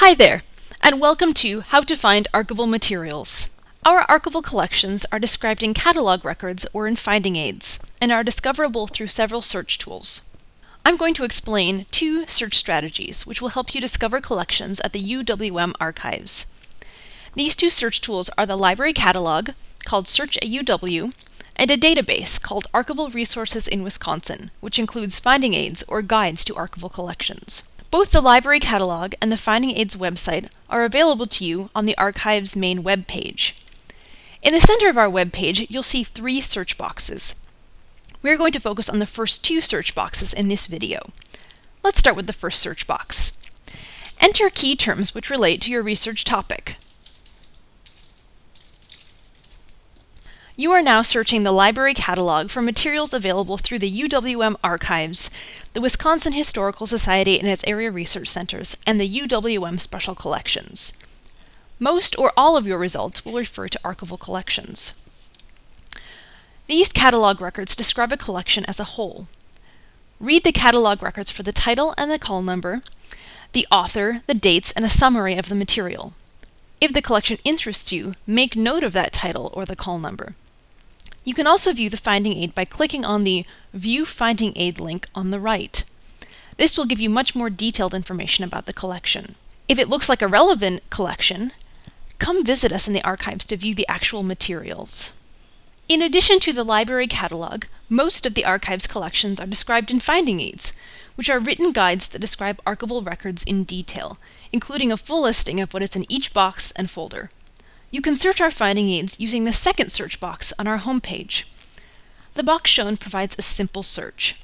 Hi there, and welcome to How to Find Archival Materials. Our archival collections are described in catalog records or in finding aids, and are discoverable through several search tools. I'm going to explain two search strategies which will help you discover collections at the UWM archives. These two search tools are the library catalog, called Search at UW, and a database called Archival Resources in Wisconsin, which includes finding aids or guides to archival collections. Both the library catalog and the Finding Aids website are available to you on the archive's main web page. In the center of our web page, you'll see three search boxes. We're going to focus on the first two search boxes in this video. Let's start with the first search box. Enter key terms which relate to your research topic. You are now searching the library catalog for materials available through the UWM archives, the Wisconsin Historical Society and its area research centers, and the UWM Special Collections. Most or all of your results will refer to archival collections. These catalog records describe a collection as a whole. Read the catalog records for the title and the call number, the author, the dates, and a summary of the material. If the collection interests you, make note of that title or the call number. You can also view the finding aid by clicking on the View Finding Aid link on the right. This will give you much more detailed information about the collection. If it looks like a relevant collection, come visit us in the archives to view the actual materials. In addition to the library catalog, most of the archive's collections are described in finding aids, which are written guides that describe archival records in detail, including a full listing of what is in each box and folder. You can search our finding aids using the second search box on our home page. The box shown provides a simple search.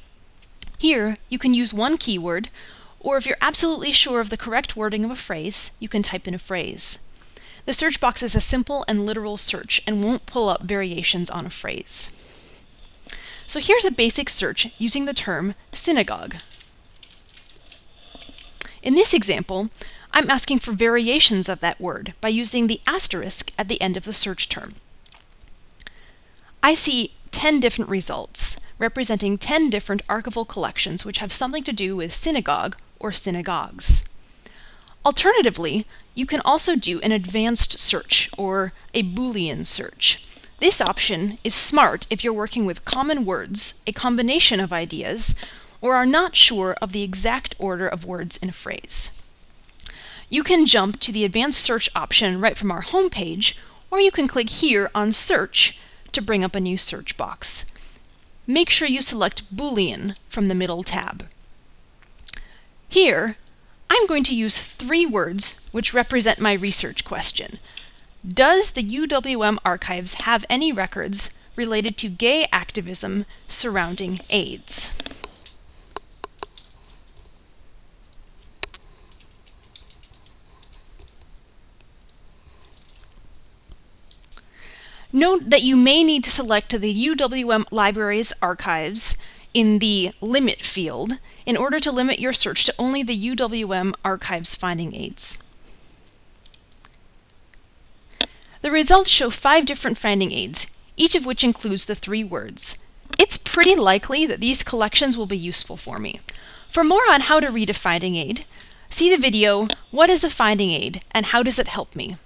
Here, you can use one keyword, or if you're absolutely sure of the correct wording of a phrase, you can type in a phrase. The search box is a simple and literal search and won't pull up variations on a phrase. So here's a basic search using the term synagogue. In this example, I'm asking for variations of that word by using the asterisk at the end of the search term. I see 10 different results, representing 10 different archival collections which have something to do with synagogue or synagogues. Alternatively, you can also do an advanced search or a Boolean search. This option is smart if you're working with common words, a combination of ideas, or are not sure of the exact order of words in a phrase. You can jump to the advanced search option right from our home page, or you can click here on search to bring up a new search box. Make sure you select Boolean from the middle tab. Here, I'm going to use three words which represent my research question. Does the UWM archives have any records related to gay activism surrounding AIDS? Note that you may need to select the UWM Libraries archives in the Limit field in order to limit your search to only the UWM archives finding aids. The results show five different finding aids, each of which includes the three words. It's pretty likely that these collections will be useful for me. For more on how to read a finding aid, see the video, What is a Finding Aid and How Does It Help Me?